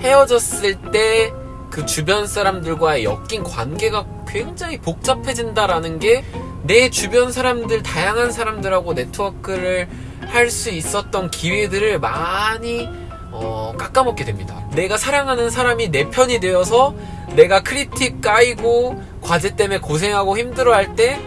헤어졌을 때 그 주변 사람들과의 엮인 관계가 굉장히 복잡해진다라는 게 내 주변 사람들, 다양한 사람들하고 네트워크를 할 수 있었던 기회들을 많이 어, 깎아먹게 됩니다. 내가 사랑하는 사람이 내 편이 되어서 내가 크리틱 까이고 과제 때문에 고생하고 힘들어할 때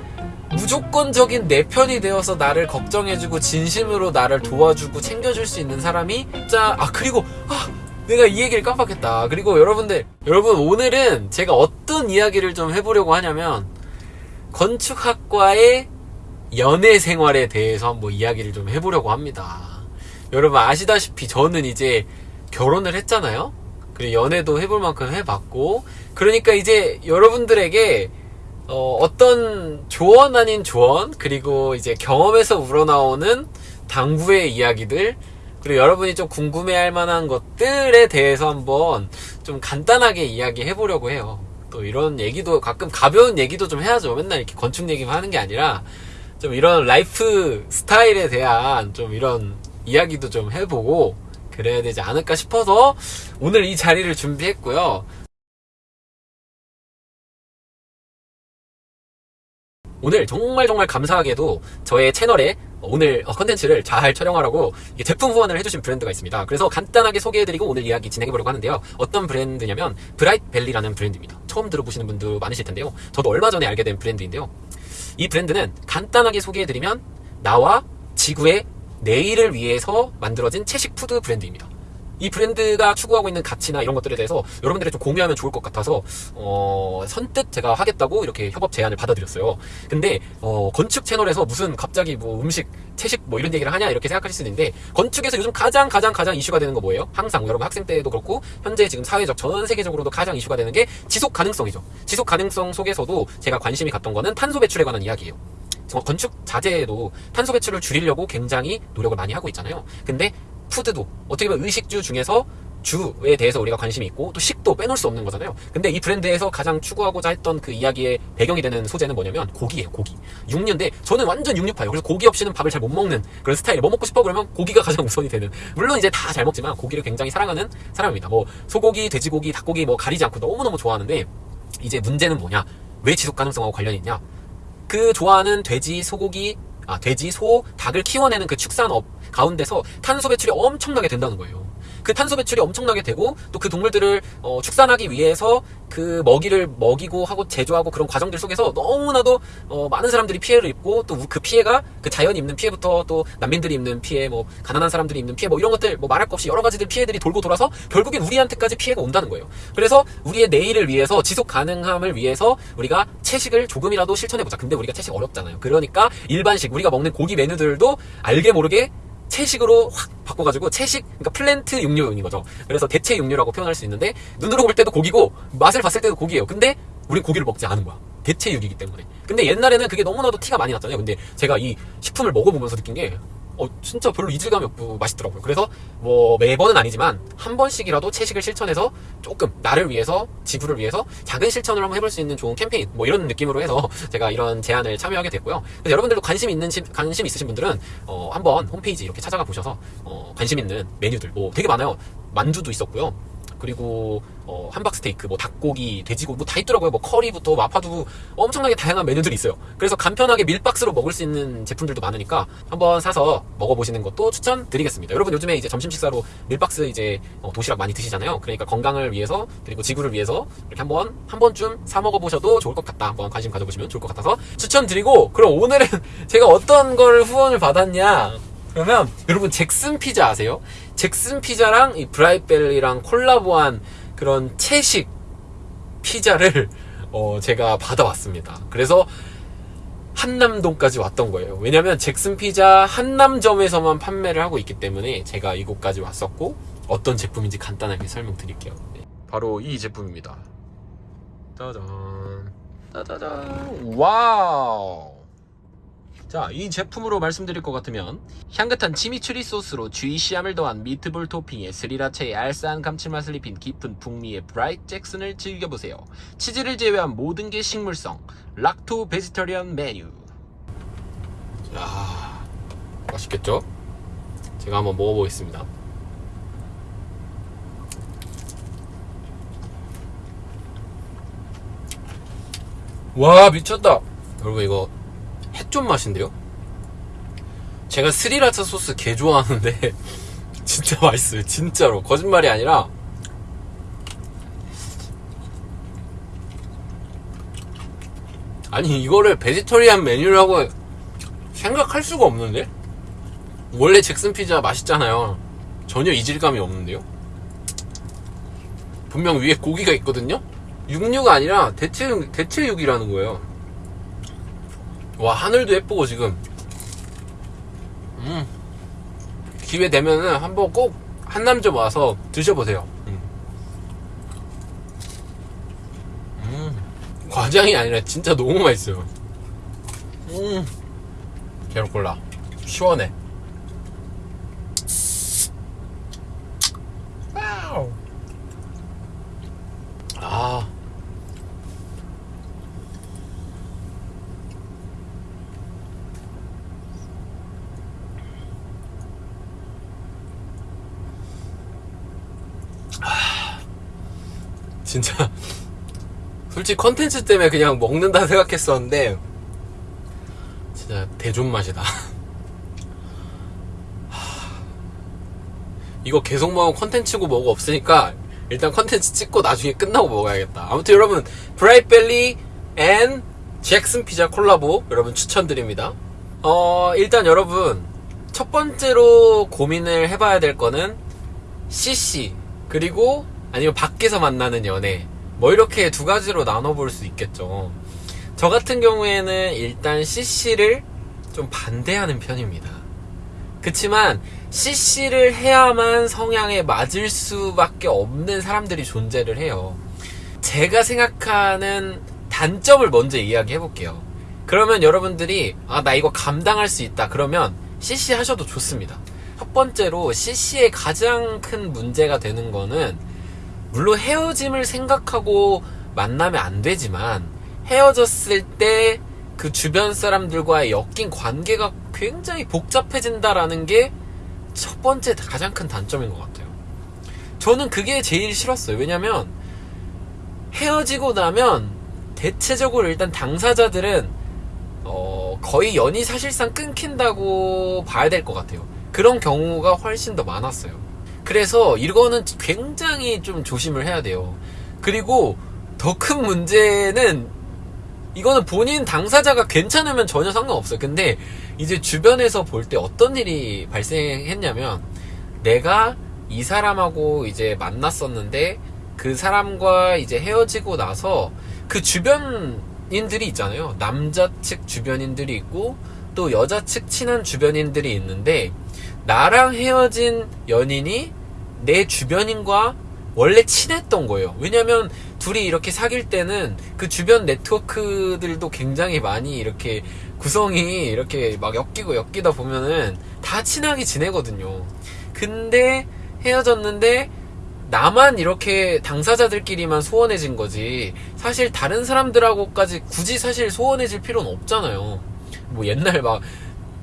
무조건적인 내 편이 되어서 나를 걱정해주고 진심으로 나를 도와주고 챙겨줄 수 있는 사람이 진짜 아 그리고 아 내가 이 얘기를 깜빡했다. 그리고 여러분들 여러분 오늘은 제가 어떤 이야기를 좀 해보려고 하냐면 건축학과의 연애 생활에 대해서 한번 이야기를 좀 해보려고 합니다. 여러분 아시다시피 저는 이제 결혼을 했잖아요? 그리고 연애도 해볼 만큼 해봤고 그러니까 이제 여러분들에게 어, 어떤 조언 아닌 조언 그리고 이제 경험에서 우러나오는 당부의 이야기들 그리고 여러분이 좀 궁금해할 만한 것들에 대해서 한번 좀 간단하게 이야기해 보려고 해요. 또 이런 얘기도 가끔 가벼운 얘기도 좀 해야죠. 맨날 이렇게 건축 얘기만 하는 게 아니라 좀 이런 라이프 스타일에 대한 좀 이런 이야기도 좀 해보고 그래야 되지 않을까 싶어서 오늘 이 자리를 준비했고요. 오늘 정말 정말 감사하게도 저의 채널에 오늘 컨텐츠를 잘 촬영하라고 제품 후원을 해주신 브랜드가 있습니다. 그래서 간단하게 소개해드리고 오늘 이야기 진행해보려고 하는데요. 어떤 브랜드냐면 브라이트벨리라는 브랜드입니다. 처음 들어보시는 분도 많으실 텐데요. 저도 얼마 전에 알게 된 브랜드인데요. 이 브랜드는 간단하게 소개해드리면 나와 지구의 내일을 위해서 만들어진 채식 푸드 브랜드입니다. 이 브랜드가 추구하고 있는 가치나 이런 것들에 대해서 여러분들이 좀 공유하면 좋을 것 같아서 어, 선뜻 제가 하겠다고 이렇게 협업 제안을 받아들였어요. 근데 어, 건축 채널에서 무슨 갑자기 뭐 음식 채식 뭐 이런 얘기를 하냐 이렇게 생각하실 수 있는데 건축에서 요즘 가장 가장 가장 이슈가 되는 거 뭐예요? 항상 여러분 학생 때도 그렇고 현재 지금 사회적 전 세계적으로도 가장 이슈가 되는 게 지속 가능성이죠. 지속 가능성 속에서도 제가 관심이 갔던 거는 탄소 배출에 관한 이야기예요. 건축 자재에도 탄소 배출을 줄이려고 굉장히 노력을 많이 하고 있잖아요. 근데 푸드도 어떻게 보면 의식주 중에서 주에 대해서 우리가 관심이 있고 또 식도 빼놓을 수 없는 거잖아요. 근데 이 브랜드에서 가장 추구하고자 했던 그 이야기의 배경이 되는 소재는 뭐냐면 고기예요, 고기. 육류인데 저는 완전 육류파예요. 그래서 고기 없이는 밥을 잘 못 먹는 그런 스타일이 뭐 먹고 싶어 그러면 고기가 가장 우선이 되는. 물론 이제 다 잘 먹지만 고기를 굉장히 사랑하는 사람입니다. 뭐 소고기, 돼지고기, 닭고기 뭐 가리지 않고 너무너무 좋아하는데 이제 문제는 뭐냐? 왜 지속 가능성하고 관련이 있냐? 그 좋아하는 돼지, 소고기, 아, 돼지, 소, 닭을 키워내는 그 축산업 가운데서 탄소 배출이 엄청나게 된다는 거예요. 그 탄소 배출이 엄청나게 되고 또 그 동물들을 어, 축산하기 위해서 그 먹이를 먹이고 하고 제조하고 그런 과정들 속에서 너무나도 어, 많은 사람들이 피해를 입고 또 그 피해가 그 자연이 입는 피해부터 또 난민들이 입는 피해 뭐 가난한 사람들이 입는 피해 뭐 이런 것들 뭐 말할 것 없이 여러 가지들 피해들이 돌고 돌아서 결국엔 우리한테까지 피해가 온다는 거예요. 그래서 우리의 내일을 위해서 지속 가능함을 위해서 우리가 채식을 조금이라도 실천해 보자. 근데 우리가 채식 어렵잖아요. 그러니까 일반식 우리가 먹는 고기 메뉴들도 알게 모르게 채식으로 확 바꿔가지고 채식 그러니까 플랜트 육류인 거죠. 그래서 대체 육류라고 표현할 수 있는데 눈으로 볼 때도 고기고 맛을 봤을 때도 고기예요. 근데 우리 고기를 먹지 않은 거야. 대체육이기 때문에. 근데 옛날에는 그게 너무나도 티가 많이 났잖아요. 근데 제가 이 식품을 먹어보면서 느낀 게 어, 진짜 별로 이질감이 없고 맛있더라고요. 그래서 뭐 매번은 아니지만 한 번씩이라도 채식을 실천해서 조금 나를 위해서 지구를 위해서 작은 실천을 한번 해볼 수 있는 좋은 캠페인 뭐 이런 느낌으로 해서 제가 이런 제안을 참여하게 됐고요. 여러분들도 관심 있는 관심 있으신 분들은 어, 한번 홈페이지 이렇게 찾아가 보셔서 어, 관심 있는 메뉴들 뭐 되게 많아요. 만두도 있었고요. 그리고 어, 함박스테이크, 뭐 닭고기, 돼지고기 뭐 다 있더라고요. 뭐 커리부터 마파두부 엄청나게 다양한 메뉴들이 있어요. 그래서 간편하게 밀박스로 먹을 수 있는 제품들도 많으니까 한번 사서 먹어보시는 것도 추천드리겠습니다. 여러분 요즘에 이제 점심 식사로 밀박스 이제 어, 도시락 많이 드시잖아요. 그러니까 건강을 위해서 그리고 지구를 위해서 이렇게 한번 한 번쯤 사 먹어보셔도 좋을 것 같다. 한번 관심 가져보시면 좋을 것 같아서 추천드리고 그럼 오늘은 제가 어떤 걸 후원을 받았냐? 그러면 여러분 잭슨 피자 아세요? 잭슨 피자랑 이 브라이트벨리랑 콜라보한 그런 채식 피자를 어 제가 받아왔습니다. 그래서 한남동까지 왔던 거예요. 왜냐면 잭슨 피자 한남점에서만 판매를 하고 있기 때문에 제가 이곳까지 왔었고 어떤 제품인지 간단하게 설명드릴게요. 네. 바로 이 제품입니다. 짜잔. 짜자잔. Wow. 자, 이 제품으로 말씀드릴 것 같으면 향긋한 치미추리 소스로 juicy함을 더한 미트볼 토핑에 스리라차의 알싸한 감칠맛을 입힌 깊은 풍미의 브라이트 잭슨을 즐겨보세요. 치즈를 제외한 모든 게 식물성 lacto vegetarian 메뉴 자, 맛있겠죠? 제가 한번 먹어보겠습니다. 와 미쳤다 여러분 이거 햇존 맛인데요? 제가 스리라차 소스 개 좋아하는데 진짜 맛있어요 진짜로 거짓말이 아니라 아니 이거를 베지터리안 메뉴라고 생각할 수가 없는데? 원래 잭슨 피자 맛있잖아요 전혀 이질감이 없는데요? 분명 위에 고기가 있거든요? 육류가 아니라 대체육, 대체육이라는 거예요 와 하늘도 예쁘고 지금. 음. 기회 되면은 한번 꼭 한남점 와서 드셔보세요. 음. 음. 과장이 아니라 진짜 너무 맛있어요. 음. 게로콜라. 시원해 와우. 아 진짜 솔직히 컨텐츠 때문에 그냥 먹는다 생각했었는데 진짜 대존 맛이다. 이거 계속 먹으면 컨텐츠고 뭐고 없으니까 일단 컨텐츠 찍고 나중에 끝나고 먹어야겠다. 아무튼 여러분 브라이트벨리 and 잭슨 피자 콜라보 여러분 추천드립니다. 어 일단 여러분 첫 번째로 고민을 해봐야 될 거는 CC 그리고 아니면 밖에서 만나는 연애. 뭐 이렇게 두 가지로 나눠볼 수 있겠죠. 저 같은 경우에는 일단 CC를 좀 반대하는 편입니다. 그치만 CC를 해야만 성향에 맞을 수밖에 없는 사람들이 존재를 해요. 제가 생각하는 단점을 먼저 이야기해 볼게요. 그러면 여러분들이 아 나 이거 감당할 수 있다. 그러면 CC 하셔도 좋습니다. 첫 번째로 CC의 가장 큰 문제가 되는 거는 물론 헤어짐을 생각하고 만나면 안 되지만 헤어졌을 때 그 주변 사람들과의 엮인 관계가 굉장히 복잡해진다라는 게 첫 번째 가장 큰 단점인 것 같아요. 저는 그게 제일 싫었어요. 왜냐면 헤어지고 나면 대체적으로 일단 당사자들은 어 거의 연이 사실상 끊긴다고 봐야 될 것 같아요. 그런 경우가 훨씬 더 많았어요. 그래서 이거는 굉장히 좀 조심을 해야 돼요. 그리고 더 큰 문제는 이거는 본인 당사자가 괜찮으면 전혀 상관없어요. 근데 이제 주변에서 볼 때 어떤 일이 발생했냐면 내가 이 사람하고 이제 만났었는데 그 사람과 이제 헤어지고 나서 그 주변인들이 있잖아요. 남자 측 주변인들이 있고 또 여자 측 친한 주변인들이 있는데 나랑 헤어진 연인이 내 주변인과 원래 친했던 거예요. 왜냐면 둘이 이렇게 사귈 때는 그 주변 네트워크들도 굉장히 많이 이렇게 구성이 이렇게 막 엮이고 엮이다 보면은 다 친하게 지내거든요. 근데 헤어졌는데 나만 이렇게 당사자들끼리만 소원해진 거지 사실 다른 사람들하고까지 굳이 사실 소원해질 필요는 없잖아요. 뭐 옛날 막,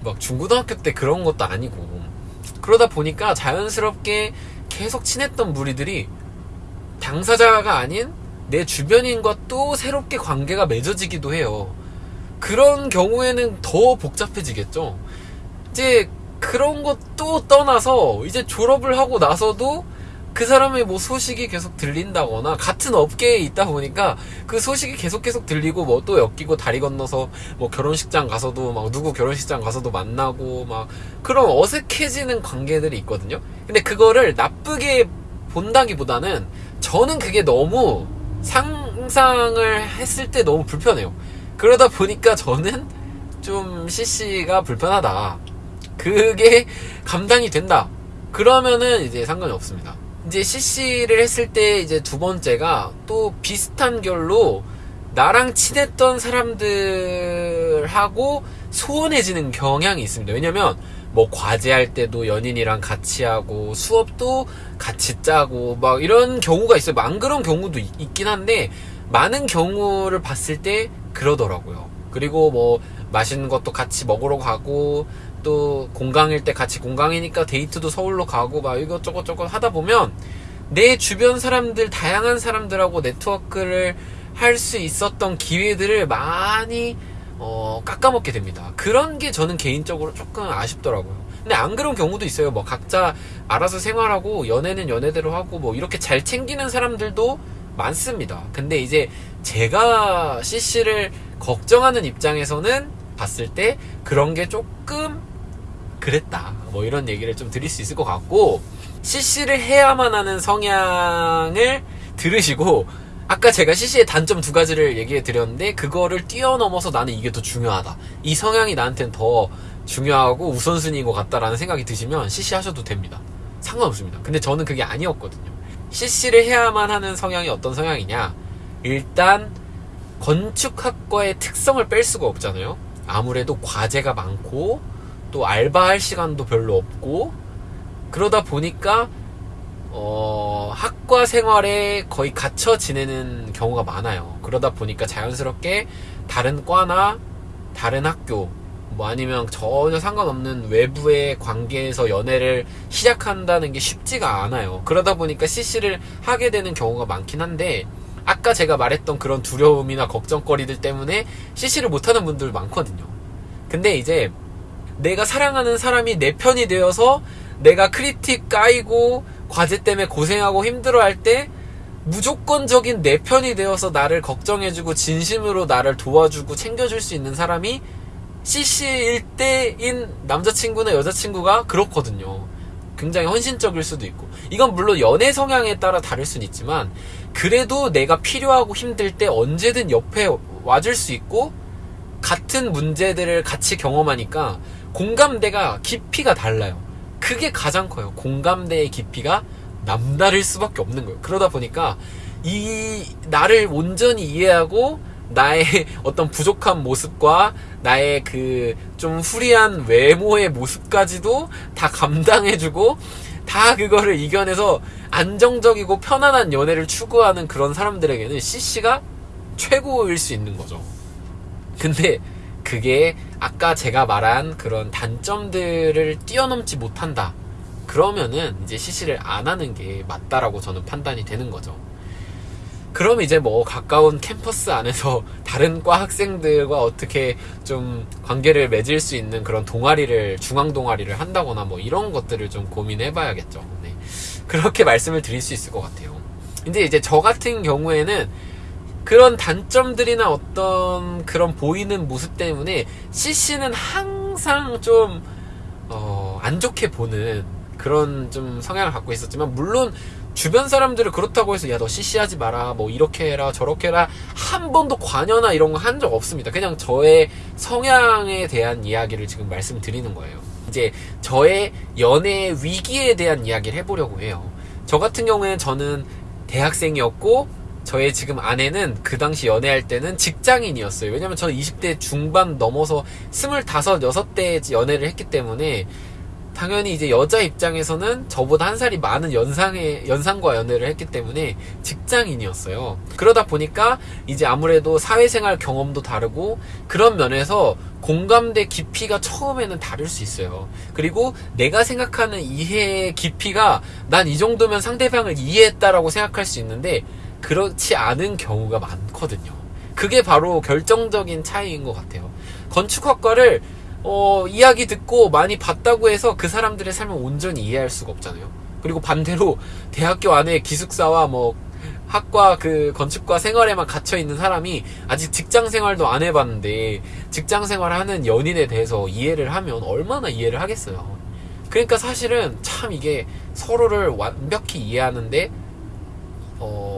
막 중고등학교 때 그런 것도 아니고 그러다 보니까 자연스럽게 계속 친했던 무리들이 당사자가 아닌 내 주변인과 또 새롭게 관계가 맺어지기도 해요. 그런 경우에는 더 복잡해지겠죠. 이제 그런 것도 떠나서 이제 졸업을 하고 나서도 그 사람의 뭐 소식이 계속 들린다거나 같은 업계에 있다 보니까 그 소식이 계속 계속 들리고 뭐 또 엮이고 다리 건너서 뭐 결혼식장 가서도 막 누구 결혼식장 가서도 만나고 막 그런 어색해지는 관계들이 있거든요. 근데 그거를 나쁘게 본다기보다는 저는 그게 너무 상상을 했을 때 너무 불편해요. 그러다 보니까 저는 좀 CC가 불편하다. 그게 감당이 된다. 그러면은 이제 상관이 없습니다. 이제 CC를 했을 때 이제 두 번째가 또 비슷한 결로 나랑 친했던 사람들하고 소원해지는 경향이 있습니다. 왜냐면 뭐 과제할 때도 연인이랑 같이 하고 수업도 같이 짜고 막 이런 경우가 있어요. 안 그런 경우도 있, 긴 한데 많은 경우를 봤을 때 그러더라고요. 그리고 뭐 맛있는 것도 같이 먹으러 가고 또 공강일 때 같이 공강이니까 데이트도 서울로 가고 막 이것저것 저것 하다 보면 내 주변 사람들 다양한 사람들하고 네트워크를 할 수 있었던 기회들을 많이 어, 깎아먹게 됩니다. 그런 게 저는 개인적으로 조금 아쉽더라고요. 근데 안 그런 경우도 있어요. 뭐 각자 알아서 생활하고 연애는 연애대로 하고 뭐 이렇게 잘 챙기는 사람들도 많습니다. 근데 이제 제가 CC를 걱정하는 입장에서는 봤을 때 그런 게 조금 그랬다. 뭐 이런 얘기를 좀 드릴 수 있을 것 같고 CC를 해야만 하는 성향을 들으시고 아까 제가 CC의 단점 두 가지를 얘기해 드렸는데 그거를 뛰어넘어서 나는 이게 더 중요하다. 이 성향이 나한테는 더 중요하고 우선순위인 것 같다라는 생각이 드시면 CC 하셔도 됩니다. 상관없습니다. 근데 저는 그게 아니었거든요. CC를 해야만 하는 성향이 어떤 성향이냐? 일단 건축학과의 특성을 뺄 수가 없잖아요. 아무래도 과제가 많고 또 알바할 시간도 별로 없고 그러다 보니까 어, 학과 생활에 거의 갇혀 지내는 경우가 많아요. 그러다 보니까 자연스럽게 다른 과나 다른 학교, 뭐 아니면 전혀 상관없는 외부의 관계에서 연애를 시작한다는 게 쉽지가 않아요. 그러다 보니까 CC를 하게 되는 경우가 많긴 한데, 아까 제가 말했던 그런 두려움이나 걱정거리들 때문에 CC를 못하는 분들 많거든요. 근데 이제 내가 사랑하는 사람이 내 편이 되어서 내가 크리틱 까이고 과제 때문에 고생하고 힘들어할 때 무조건적인 내 편이 되어서 나를 걱정해주고 진심으로 나를 도와주고 챙겨줄 수 있는 사람이 CC일 때인 남자친구나 여자친구가 그렇거든요. 굉장히 헌신적일 수도 있고. 이건 물론 연애 성향에 따라 다를 수는 있지만, 그래도 내가 필요하고 힘들 때 언제든 옆에 와줄 수 있고, 같은 문제들을 같이 경험하니까 공감대가 깊이가 달라요. 그게 가장 커요. 공감대의 깊이가 남다를 수밖에 없는 거예요. 그러다 보니까 이 나를 온전히 이해하고 나의 어떤 부족한 모습과 나의 그 좀 후리한 외모의 모습까지도 다 감당해주고 다 그거를 이겨내서 안정적이고 편안한 연애를 추구하는 그런 사람들에게는 CC가 최고일 수 있는 거죠. 근데 그게 아까 제가 말한 그런 단점들을 뛰어넘지 못한다. 그러면은 이제 CC를 안 하는 게 맞다라고 저는 판단이 되는 거죠. 그럼 이제 뭐 가까운 캠퍼스 안에서 다른 과 학생들과 어떻게 좀 관계를 맺을 수 있는 그런 동아리를 중앙 동아리를 한다거나 뭐 이런 것들을 좀 고민해 봐야겠죠. 네. 그렇게 말씀을 드릴 수 있을 것 같아요. 근데 이제 저 같은 경우에는 그런 단점들이나 어떤 그런 보이는 모습 때문에 CC는 항상 좀, 어, 안 좋게 보는 그런 좀 성향을 갖고 있었지만, 물론 주변 사람들을 그렇다고 해서 야 너 CC하지 마라 뭐 이렇게 해라 저렇게 해라 한 번도 관여나 이런 거 한 적 없습니다. 그냥 저의 성향에 대한 이야기를 지금 말씀드리는 거예요. 이제 저의 연애 위기에 대한 이야기를 해보려고 해요. 저 같은 경우에는 저는 대학생이었고 저의 지금 아내는 그 당시 연애할 때는 직장인이었어요. 왜냐면 저는 20대 중반 넘어서 25, 6대 연애를 했기 때문에 당연히 이제 여자 입장에서는 저보다 한 살이 많은 연상의 연상과 연애를 했기 때문에 직장인이었어요. 그러다 보니까 이제 아무래도 사회생활 경험도 다르고 그런 면에서 공감대 깊이가 처음에는 다를 수 있어요. 그리고 내가 생각하는 이해의 깊이가 난 이 정도면 상대방을 이해했다라고 생각할 수 있는데 그렇지 않은 경우가 많거든요. 그게 바로 결정적인 차이인 것 같아요. 건축학과를 어, 이야기 듣고 많이 봤다고 해서 그 사람들의 삶을 온전히 이해할 수가 없잖아요. 그리고 반대로 대학교 안에 기숙사와 뭐 학과 그 건축과 생활에만 갇혀 있는 사람이 아직 직장 생활도 안 해봤는데 직장 생활하는 연인에 대해서 이해를 하면 얼마나 이해를 하겠어요. 그러니까 사실은 참 이게 서로를 완벽히 이해하는데 어,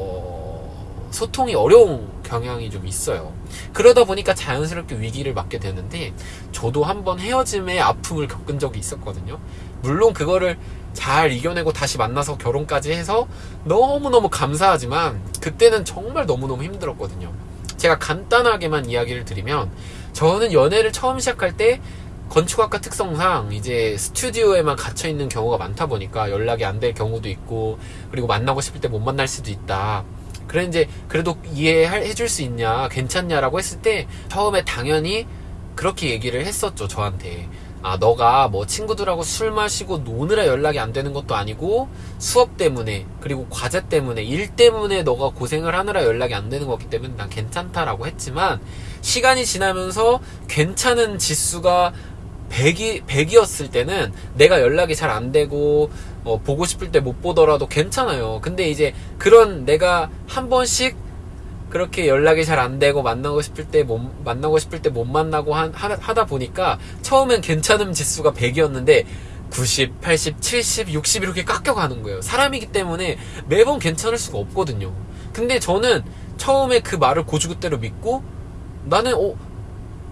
소통이 어려운 경향이 좀 있어요. 그러다 보니까 자연스럽게 위기를 맞게 되는데 저도 한번 헤어짐의 아픔을 겪은 적이 있었거든요. 물론 그거를 잘 이겨내고 다시 만나서 결혼까지 해서 너무너무 감사하지만 그때는 정말 너무너무 힘들었거든요. 제가 간단하게만 이야기를 드리면 저는 연애를 처음 시작할 때 건축학과 특성상 이제 스튜디오에만 갇혀 있는 경우가 많다 보니까 연락이 안 될 경우도 있고 그리고 만나고 싶을 때 못 만날 수도 있다. 그래 이제 그래도 이해해 줄 수 있냐 괜찮냐라고 했을 때 처음에 당연히 그렇게 얘기를 했었죠 저한테. 아, 너가 뭐 친구들하고 술 마시고 노느라 연락이 안 되는 것도 아니고 수업 때문에 그리고 과제 때문에 일 때문에 너가 고생을 하느라 연락이 안 되는 거기 때문에 난 괜찮다라고 했지만 시간이 지나면서 괜찮은 지수가 100이, 100이었을 때는 내가 연락이 잘 안 되고 어, 보고 싶을 때 못 보더라도 괜찮아요. 근데 이제 그런 내가 한 번씩 그렇게 연락이 잘 안 되고 만나고 싶을 때 못 만나고 싶을 때 못 만나고 한, 하, 하다 보니까 처음엔 괜찮음 지수가 100이었는데 90, 80, 70, 60 이렇게 깎여가는 거예요. 사람이기 때문에 매번 괜찮을 수가 없거든요. 근데 저는 처음에 그 말을 고주고대로 믿고 나는 어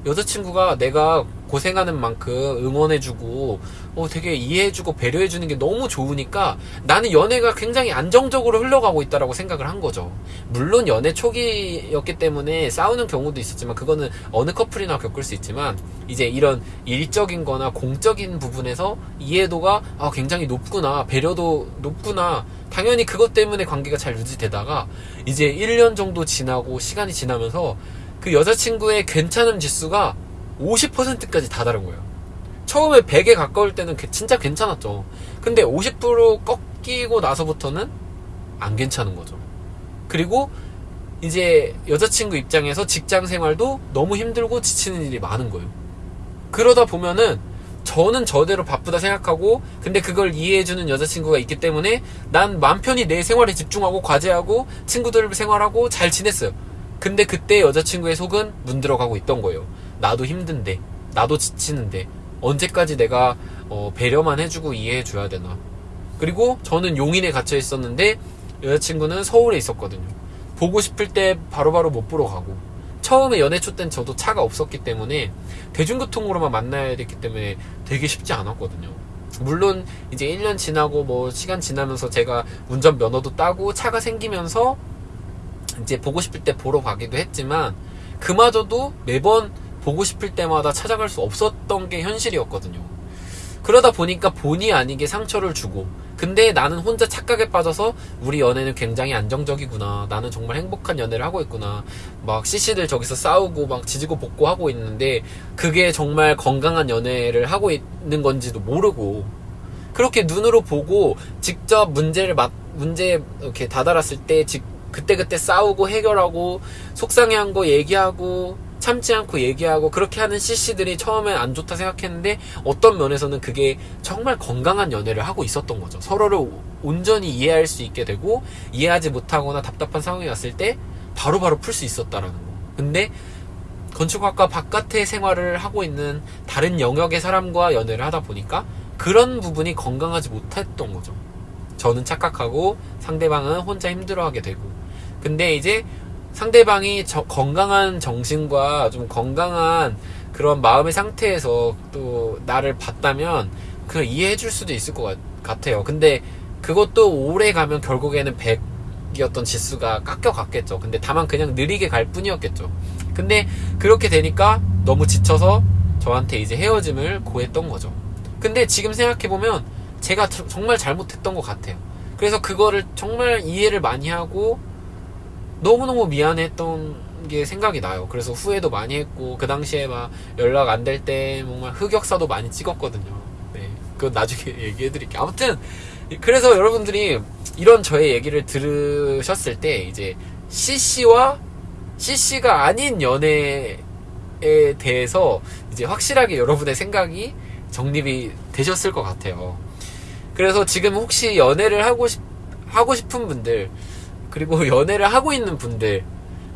여자친구가 내가 고생하는 만큼 응원해주고 어, 되게 이해해주고 배려해주는 게 너무 좋으니까 나는 연애가 굉장히 안정적으로 흘러가고 있다라고 생각을 한 거죠. 물론 연애 초기였기 때문에 싸우는 경우도 있었지만 그거는 어느 커플이나 겪을 수 있지만 이제 이런 일적인 거나 공적인 부분에서 이해도가 아, 굉장히 높구나 배려도 높구나 당연히 그것 때문에 관계가 잘 유지되다가 이제 1년 정도 지나고 시간이 지나면서 그 여자친구의 괜찮음 지수가 50%까지 다다른 거예요. 처음에 100에 가까울 때는 진짜 괜찮았죠. 근데 50% 꺾이고 나서부터는 안 괜찮은 거죠. 그리고 이제 여자친구 입장에서 직장 생활도 너무 힘들고 지치는 일이 많은 거예요. 그러다 보면은 저는 저대로 바쁘다 생각하고 근데 그걸 이해해주는 여자친구가 있기 때문에 난 맘 편히 내 생활에 집중하고 과제하고 친구들 생활하고 잘 지냈어요. 근데 그때 여자친구의 속은 문들어가고 있던 거예요. 나도 힘든데, 나도 지치는데, 언제까지 내가 어, 배려만 해주고 이해해줘야 되나. 그리고 저는 용인에 갇혀 있었는데 여자친구는 서울에 있었거든요. 보고 싶을 때 바로바로 못 보러 가고. 처음에 연애 초땐 저도 차가 없었기 때문에 대중교통으로만 만나야 됐기 때문에 되게 쉽지 않았거든요. 물론 이제 1년 지나고 뭐 시간 지나면서 제가 운전 면허도 따고 차가 생기면서 이제 보고 싶을 때 보러 가기도 했지만 그마저도 매번 보고 싶을 때마다 찾아갈 수 없었던 게 현실이었거든요. 그러다 보니까 본의 아니게 상처를 주고 근데 나는 혼자 착각에 빠져서 우리 연애는 굉장히 안정적이구나 나는 정말 행복한 연애를 하고 있구나 막 CC들 저기서 싸우고 막 지지고 볶고 하고 있는데 그게 정말 건강한 연애를 하고 있는 건지도 모르고 그렇게 눈으로 보고 직접 문제를 막 문제 이렇게 다다랐을 때 직, 그때그때 싸우고 해결하고 속상해한 거 얘기하고 참지 않고 얘기하고 그렇게 하는 CC들이 처음엔 안 좋다 생각했는데 어떤 면에서는 그게 정말 건강한 연애를 하고 있었던 거죠. 서로를 온전히 이해할 수 있게 되고 이해하지 못하거나 답답한 상황이 왔을 때 바로바로 풀 수 있었다라는 거. 근데 건축학과 바깥의 생활을 하고 있는 다른 영역의 사람과 연애를 하다 보니까 그런 부분이 건강하지 못했던 거죠. 저는 착각하고 상대방은 혼자 힘들어하게 되고. 근데 이제 상대방이 저, 건강한 정신과 좀 건강한 그런 마음의 상태에서 또 나를 봤다면 그 이해해 줄 수도 있을 것 같, 아요 근데 그것도 오래 가면 결국에는 100이었던 지수가 깎여 갔겠죠. 근데 다만 그냥 느리게 갈 뿐이었겠죠. 근데 그렇게 되니까 너무 지쳐서 저한테 이제 헤어짐을 고했던 거죠. 근데 지금 생각해보면 제가 정말 잘못했던 것 같아요. 그래서 그거를 정말 이해를 많이 하고 너무너무 미안했던 게 생각이 나요. 그래서 후회도 많이 했고, 그 당시에 막 연락 안 될 때 정말 흑역사도 많이 찍었거든요. 네. 그건 나중에 얘기해 드릴게요. 아무튼, 그래서 여러분들이 이런 저의 얘기를 들으셨을 때, 이제 CC와 CC가 아닌 연애에 대해서 이제 확실하게 여러분의 생각이 정립이 되셨을 것 같아요. 그래서 지금 혹시 연애를 하고 싶, 하고 싶은 분들, 그리고 연애를 하고 있는 분들,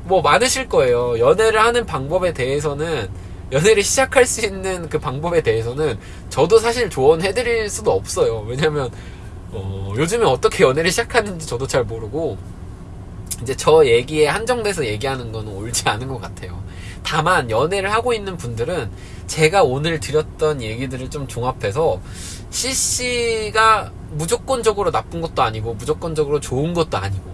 뭐 많으실 거예요. 연애를 하는 방법에 대해서는, 연애를 시작할 수 있는 그 방법에 대해서는 저도 사실 조언해드릴 수도 없어요. 왜냐면, 어, 요즘에 어떻게 연애를 시작하는지 저도 잘 모르고, 이제 저 얘기에 한정돼서 얘기하는 거는 옳지 않은 것 같아요. 다만, 연애를 하고 있는 분들은 제가 오늘 드렸던 얘기들을 좀 종합해서, CC가 무조건적으로 나쁜 것도 아니고 무조건적으로 좋은 것도 아니고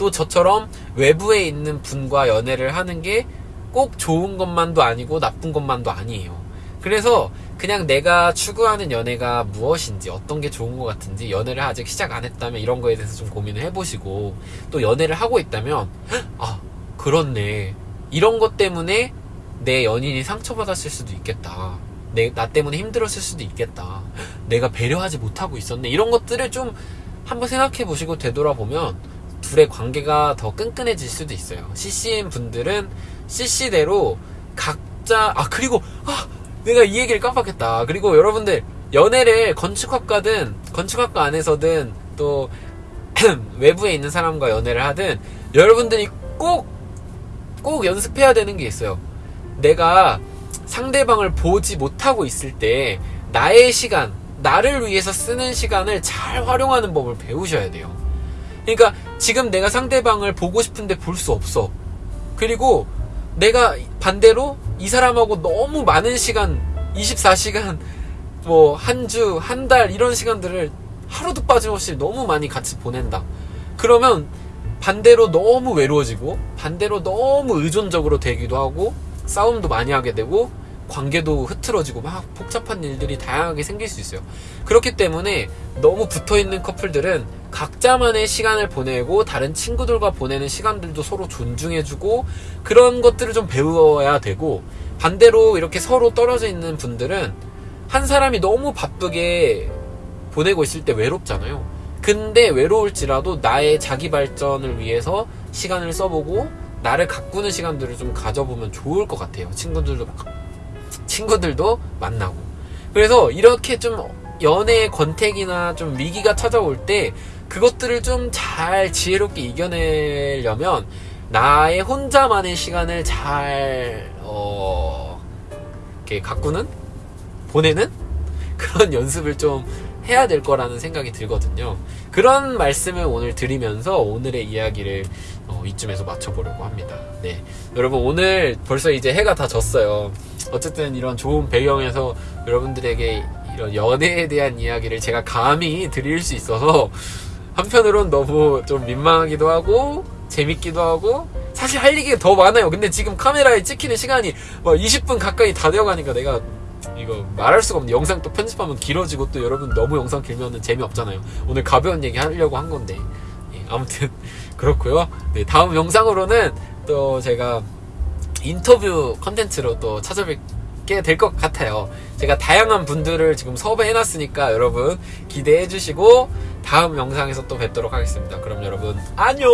또 저처럼 외부에 있는 분과 연애를 하는 게 꼭 좋은 것만도 아니고 나쁜 것만도 아니에요. 그래서 그냥 내가 추구하는 연애가 무엇인지 어떤 게 좋은 것 같은지 연애를 아직 시작 안 했다면 이런 거에 대해서 좀 고민을 해보시고 또 연애를 하고 있다면 아 그렇네 이런 것 때문에 내 연인이 상처받았을 수도 있겠다 내, 나 때문에 힘들었을 수도 있겠다. 내가 배려하지 못하고 있었네. 이런 것들을 좀 한번 생각해 보시고 되돌아보면 둘의 관계가 더 끈끈해질 수도 있어요. CC인 분들은 CC대로 각자, 아, 그리고, 아, 내가 이 얘기를 깜빡했다. 그리고 여러분들, 연애를 건축학과든, 건축학과 안에서든, 또, 외부에 있는 사람과 연애를 하든, 여러분들이 꼭, 꼭 연습해야 되는 게 있어요. 내가 상대방을 보지 못하고 있을 때, 나의 시간, 나를 위해서 쓰는 시간을 잘 활용하는 법을 배우셔야 돼요. 그러니까 지금 내가 상대방을 보고 싶은데 볼 수 없어. 그리고 내가 반대로 이 사람하고 너무 많은 시간, 24시간, 뭐, 한 주, 한 달, 이런 시간들을 하루도 빠짐없이 너무 많이 같이 보낸다. 그러면 반대로 너무 외로워지고, 반대로 너무 의존적으로 되기도 하고, 싸움도 많이 하게 되고, 관계도 흐트러지고 막 복잡한 일들이 다양하게 생길 수 있어요. 그렇기 때문에 너무 붙어 있는 커플들은 각자만의 시간을 보내고 다른 친구들과 보내는 시간들도 서로 존중해주고 그런 것들을 좀 배워야 되고 반대로 이렇게 서로 떨어져 있는 분들은 한 사람이 너무 바쁘게 보내고 있을 때 외롭잖아요. 근데 외로울지라도 나의 자기 발전을 위해서 시간을 써보고 나를 가꾸는 시간들을 좀 가져보면 좋을 것 같아요. 친구들도 친구들도 만나고. 그래서 이렇게 좀 연애의 권태기나 좀 위기가 찾아올 때 그것들을 좀 잘 지혜롭게 이겨내려면 나의 혼자만의 시간을 잘, 어, 이렇게 가꾸는? 보내는? 그런 연습을 좀 해야 될 거라는 생각이 들거든요. 그런 말씀을 오늘 드리면서 오늘의 이야기를 어, 이쯤에서 맞춰보려고 합니다. 네. 여러분, 오늘 벌써 이제 해가 다 졌어요. 어쨌든 이런 좋은 배경에서 여러분들에게 이런 연애에 대한 이야기를 제가 감히 드릴 수 있어서 한편으론 너무 좀 민망하기도 하고 재밌기도 하고 사실 할 얘기가 더 많아요. 근데 지금 카메라에 찍히는 시간이 막 20분 가까이 다 되어가니까 내가 이거 말할 수가 없는데 영상 또 편집하면 길어지고 또 여러분 너무 영상 길면은 재미없잖아요. 오늘 가벼운 얘기 하려고 한 건데 예, 아무튼 그렇고요. 네, 다음 영상으로는 또 제가 인터뷰 컨텐츠로 또 찾아뵙게 될 것 같아요. 제가 다양한 분들을 지금 섭외해놨으니까 여러분 기대해 주시고 다음 영상에서 또 뵙도록 하겠습니다. 그럼 여러분 안녕!